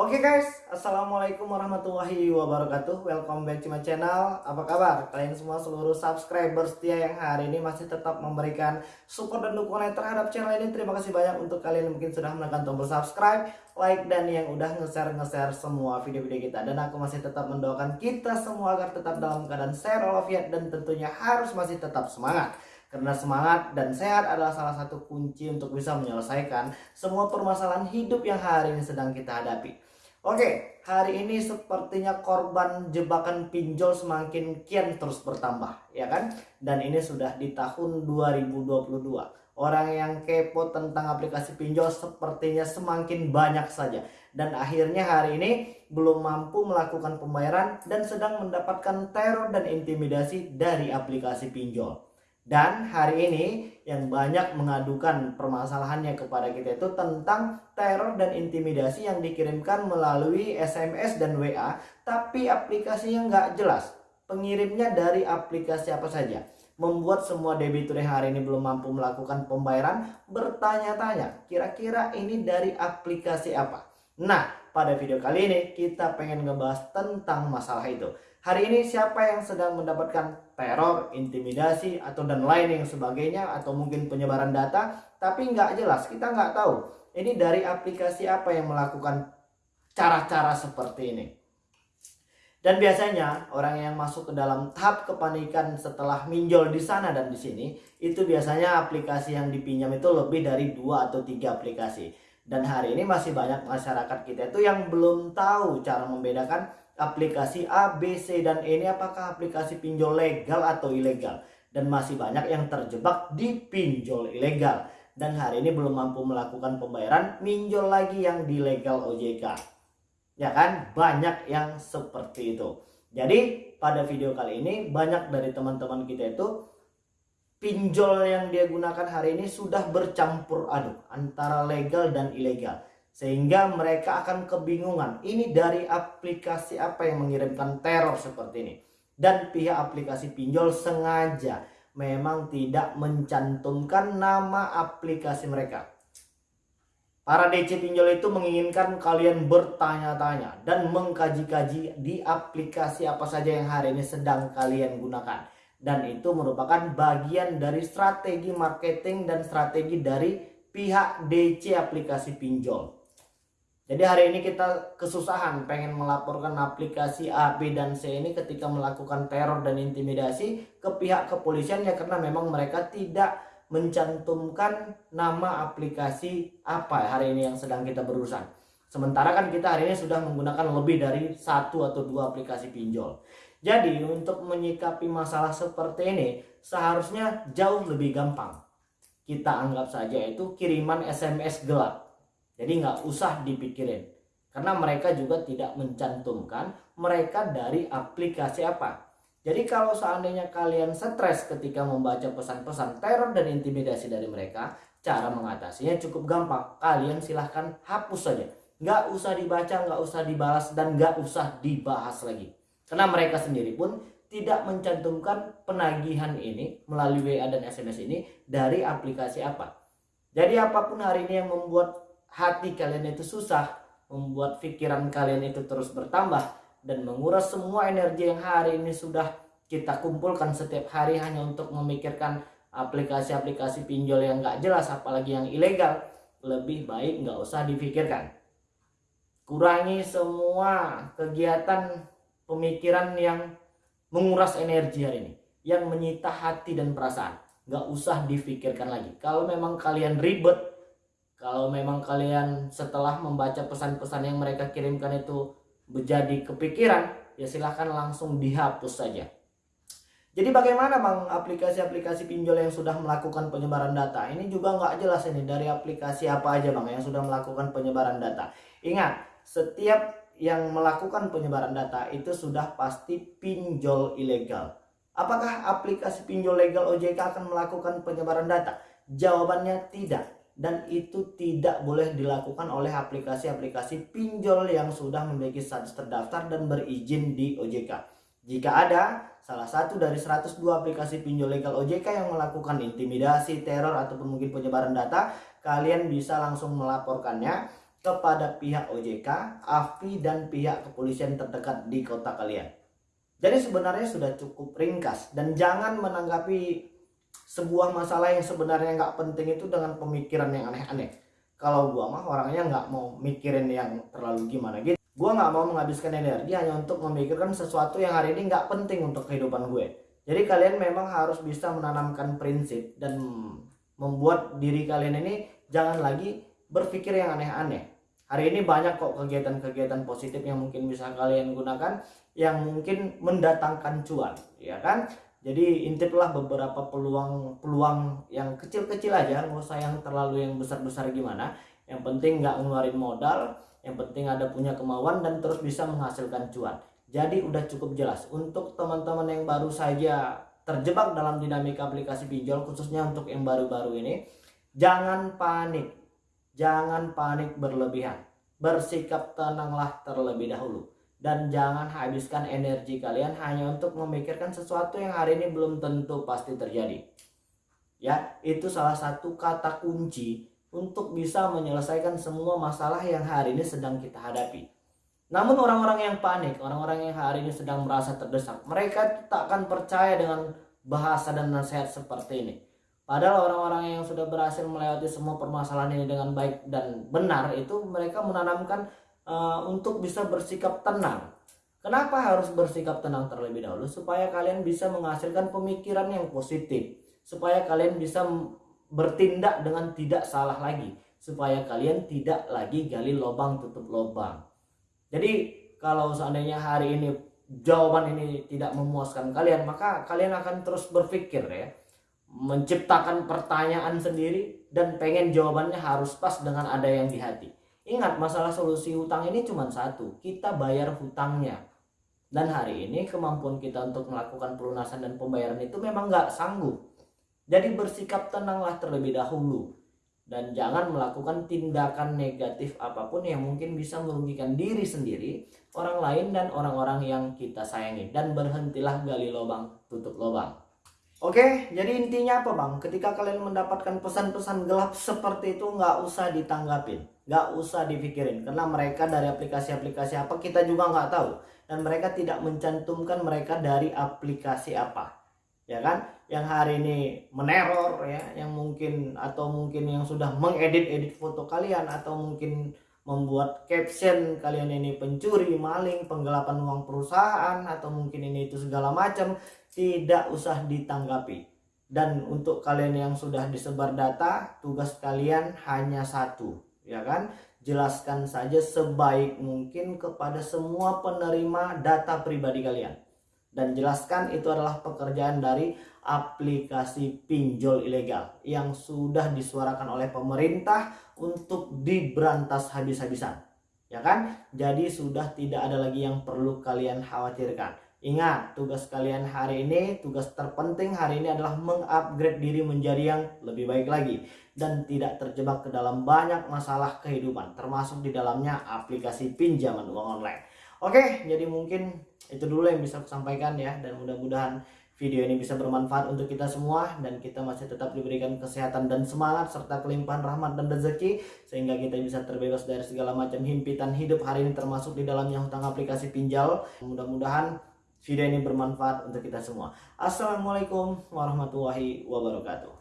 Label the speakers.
Speaker 1: Oke okay guys, Assalamualaikum warahmatullahi wabarakatuh. Welcome back to my channel. Apa kabar? Kalian semua seluruh subscriber setia yang hari ini masih tetap memberikan support dan dukungan terhadap channel ini. Terima kasih banyak untuk kalian yang mungkin sudah menekan tombol subscribe Like dan yang udah nge-share-nge-share semua video-video kita. Dan aku masih tetap mendoakan kita semua agar tetap dalam keadaan sehat walafiat Dan tentunya harus masih tetap semangat. Karena semangat dan sehat adalah salah satu kunci untuk bisa menyelesaikan semua permasalahan hidup yang hari ini sedang kita hadapi. Oke, hari ini sepertinya korban jebakan pinjol semakin kian terus bertambah, ya kan? Dan ini sudah di tahun 2022. Orang yang kepo tentang aplikasi pinjol sepertinya semakin banyak saja. Dan akhirnya hari ini belum mampu melakukan pembayaran dan sedang mendapatkan teror dan intimidasi dari aplikasi pinjol. Dan hari ini yang banyak mengadukan permasalahannya kepada kita itu tentang teror dan intimidasi yang dikirimkan melalui SMS dan WA tapi aplikasinya nggak jelas. Pengirimnya dari aplikasi apa saja. Membuat semua debitur yang hari ini belum mampu melakukan pembayaran bertanya-tanya kira-kira ini dari aplikasi apa. Nah pada video kali ini kita pengen ngebahas tentang masalah itu. Hari ini siapa yang sedang mendapatkan teror, intimidasi, atau dan lain yang sebagainya, atau mungkin penyebaran data, tapi nggak jelas, kita nggak tahu. Ini dari aplikasi apa yang melakukan cara-cara seperti ini. Dan biasanya orang yang masuk ke dalam tahap kepanikan setelah minjol di sana dan di sini, itu biasanya aplikasi yang dipinjam itu lebih dari dua atau tiga aplikasi. Dan hari ini masih banyak masyarakat kita itu yang belum tahu cara membedakan aplikasi A, B, C, dan E ini apakah aplikasi pinjol legal atau ilegal. Dan masih banyak yang terjebak di pinjol ilegal. Dan hari ini belum mampu melakukan pembayaran, minjol lagi yang di legal OJK. Ya kan? Banyak yang seperti itu. Jadi pada video kali ini banyak dari teman-teman kita itu pinjol yang dia gunakan hari ini sudah bercampur aduk antara legal dan ilegal sehingga mereka akan kebingungan ini dari aplikasi apa yang mengirimkan teror seperti ini? Dan pihak aplikasi pinjol sengaja memang tidak mencantumkan nama aplikasi mereka. Para DC pinjol itu menginginkan kalian bertanya-tanya dan mengkaji-kaji di aplikasi apa saja yang hari ini sedang kalian gunakan. Dan itu merupakan bagian dari strategi marketing dan strategi dari pihak DC aplikasi pinjol jadi hari ini kita kesusahan pengen melaporkan aplikasi A, B, dan C ini ketika melakukan teror dan intimidasi ke pihak kepolisian ya karena memang mereka tidak mencantumkan nama aplikasi apa hari ini yang sedang kita berurusan. Sementara kan kita hari ini sudah menggunakan lebih dari satu atau dua aplikasi pinjol. Jadi untuk menyikapi masalah seperti ini seharusnya jauh lebih gampang. Kita anggap saja itu kiriman SMS gelap jadi nggak usah dipikirin. Karena mereka juga tidak mencantumkan mereka dari aplikasi apa. Jadi kalau seandainya kalian stres ketika membaca pesan-pesan teror dan intimidasi dari mereka, cara mengatasinya cukup gampang. Kalian silahkan hapus saja. Nggak usah dibaca, nggak usah dibalas, dan nggak usah dibahas lagi. Karena mereka sendiri pun tidak mencantumkan penagihan ini melalui WA dan SMS ini dari aplikasi apa. Jadi apa pun hari ini yang membuat hati kalian itu susah, membuat pikiran kalian itu terus bertambah dan menguras semua energi yang hari ini sudah kita kumpulkan setiap hari hanya untuk memikirkan aplikasi-aplikasi pinjol yang gak jelas apalagi yang ilegal. Lebih baik nggak usah dipikirkan. Kurangi semua kegiatan pemikiran yang menguras energi hari ini yang menyita hati dan perasaan. Nggak usah dipikirkan lagi. Kalau memang kalian ribet kalau memang kalian setelah membaca pesan-pesan yang mereka kirimkan itu menjadi kepikiran, ya silahkan langsung dihapus saja. Jadi bagaimana bang aplikasi-aplikasi pinjol yang sudah melakukan penyebaran data? Ini juga nggak jelas ini dari aplikasi apa aja bang yang sudah melakukan penyebaran data. Ingat, setiap yang melakukan penyebaran data itu sudah pasti pinjol ilegal. Apakah aplikasi pinjol legal OJK akan melakukan penyebaran data? Jawabannya tidak dan itu tidak boleh dilakukan oleh aplikasi-aplikasi pinjol yang sudah memiliki status terdaftar dan berizin di OJK. Jika ada salah satu dari 102 aplikasi pinjol legal OJK yang melakukan intimidasi, teror ataupun mungkin penyebaran data, kalian bisa langsung melaporkannya kepada pihak OJK, AFI, dan pihak kepolisian terdekat di kota kalian. Jadi sebenarnya sudah cukup ringkas dan jangan menanggapi sebuah masalah yang sebenarnya nggak penting itu dengan pemikiran yang aneh-aneh. Kalau gua mah orangnya nggak mau mikirin yang terlalu gimana gitu. Gua nggak mau menghabiskan energi hanya untuk memikirkan sesuatu yang hari ini nggak penting untuk kehidupan gue. Jadi kalian memang harus bisa menanamkan prinsip dan membuat diri kalian ini jangan lagi berpikir yang aneh-aneh. Hari ini banyak kok kegiatan-kegiatan positif yang mungkin bisa kalian gunakan yang mungkin mendatangkan cuan, ya kan? Jadi intiplah beberapa peluang-peluang yang kecil-kecil aja, nggak usah yang terlalu yang besar-besar gimana. Yang penting nggak ngeluarin modal, yang penting ada punya kemauan dan terus bisa menghasilkan cuan. Jadi udah cukup jelas untuk teman-teman yang baru saja terjebak dalam dinamika aplikasi pinjol khususnya untuk yang baru-baru ini, jangan panik Jangan panik berlebihan. Bersikap tenanglah terlebih dahulu. Dan jangan habiskan energi kalian hanya untuk memikirkan sesuatu yang hari ini belum tentu pasti terjadi. Ya, itu salah satu kata kunci untuk bisa menyelesaikan semua masalah yang hari ini sedang kita hadapi. Namun orang-orang yang panik, orang-orang yang hari ini sedang merasa terdesak, mereka tak akan percaya dengan bahasa dan nasihat seperti ini. Padahal orang-orang yang sudah berhasil melewati semua permasalahan ini dengan baik dan benar itu mereka menanamkan uh, untuk bisa bersikap tenang. Kenapa harus bersikap tenang terlebih dahulu? Supaya kalian bisa menghasilkan pemikiran yang positif. Supaya kalian bisa bertindak dengan tidak salah lagi. Supaya kalian tidak lagi gali lubang tutup lubang. Jadi kalau seandainya hari ini jawaban ini tidak memuaskan kalian, maka kalian akan terus berpikir ya menciptakan pertanyaan sendiri dan pengen jawabannya harus pas dengan ada yang di hati. Ingat masalah solusi hutang ini cuma satu, kita bayar hutangnya. Dan hari ini kemampuan kita untuk melakukan pelunasan dan pembayaran itu memang nggak sanggup. Jadi bersikap tenanglah terlebih dahulu. Dan jangan melakukan tindakan negatif apa pun yang mungkin bisa merugikan diri sendiri, orang lain dan orang-orang yang kita sayangi. Dan berhentilah gali lubang, tutup lubang. Oke, jadi intinya apa bang? Ketika kalian mendapatkan pesan-pesan gelap seperti itu nggak usah ditanggapin, nggak usah dipikirin, karena mereka dari aplikasi-aplikasi apa kita juga nggak tahu, dan mereka tidak mencantumkan mereka dari aplikasi apa, ya kan? Yang hari ini meneror ya, yang mungkin atau mungkin yang sudah mengedit-edit foto kalian atau mungkin membuat caption kalian ini pencuri, maling, penggelapan uang perusahaan atau mungkin ini itu segala macam tidak usah ditanggapi. Dan untuk kalian yang sudah disebar data, tugas kalian hanya satu, ya kan? Jelaskan saja sebaik mungkin kepada semua penerima data pribadi kalian. Dan jelaskan itu adalah pekerjaan dari aplikasi pinjol ilegal yang sudah disuarakan oleh pemerintah untuk diberantas habis-habisan. Ya kan? Jadi sudah tidak ada lagi yang perlu kalian khawatirkan Ingat, tugas kalian hari ini, tugas terpenting hari ini adalah mengupgrade diri menjadi yang lebih baik lagi dan tidak terjebak ke dalam banyak masalah kehidupan, termasuk di dalamnya aplikasi pinjaman uang online. Oke, jadi mungkin itu dulu yang bisa aku sampaikan ya dan mudah-mudahan video ini bisa bermanfaat untuk kita semua dan kita masih tetap diberikan kesehatan dan semangat serta kelimpahan rahmat dan rezeki sehingga kita bisa terbebas dari segala macam himpitan hidup hari ini termasuk di dalamnya hutang aplikasi pinjal. Mudah-mudahan video ini bermanfaat untuk kita semua. Assalamualaikum warahmatullahi wabarakatuh.